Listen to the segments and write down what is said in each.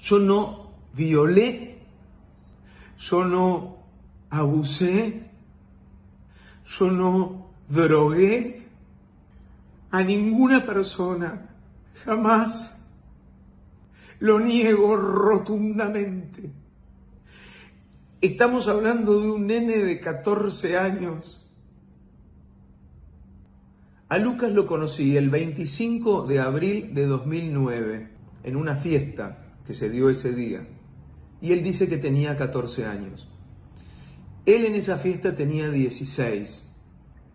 Yo no violé, yo no abusé, yo no drogué a ninguna persona, jamás. Lo niego rotundamente. Estamos hablando de un nene de 14 años. A Lucas lo conocí el 25 de abril de 2009 en una fiesta que se dio ese día. Y él dice que tenía 14 años. Él en esa fiesta tenía 16.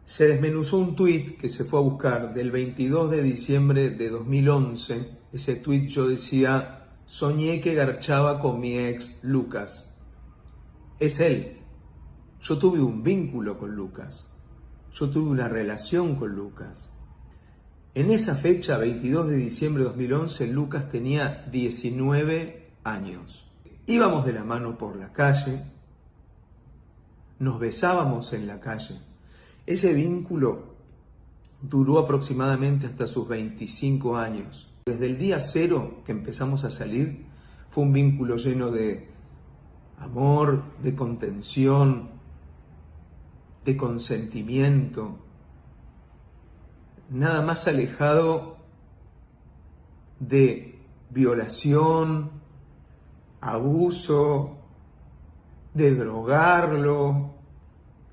Se desmenuzó un tuit que se fue a buscar del 22 de diciembre de 2011. Ese tuit yo decía, soñé que garchaba con mi ex Lucas. Es él. Yo tuve un vínculo con Lucas. Yo tuve una relación con Lucas. En esa fecha, 22 de diciembre de 2011, Lucas tenía 19 años. Íbamos de la mano por la calle, nos besábamos en la calle. Ese vínculo duró aproximadamente hasta sus 25 años. Desde el día cero que empezamos a salir, fue un vínculo lleno de amor, de contención, de consentimiento, nada más alejado de violación, abuso, de drogarlo,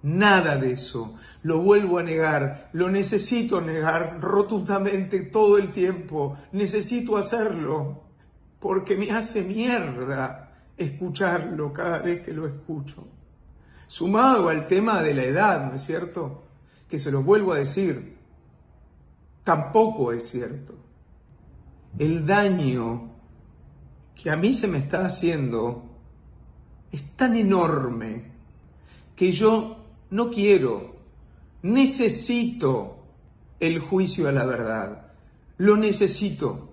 nada de eso. Lo vuelvo a negar, lo necesito negar rotundamente todo el tiempo, necesito hacerlo, porque me hace mierda escucharlo cada vez que lo escucho. Sumado al tema de la edad, ¿no es cierto? Que se lo vuelvo a decir, tampoco es cierto. El daño que a mí se me está haciendo es tan enorme que yo no quiero, necesito el juicio a la verdad. Lo necesito.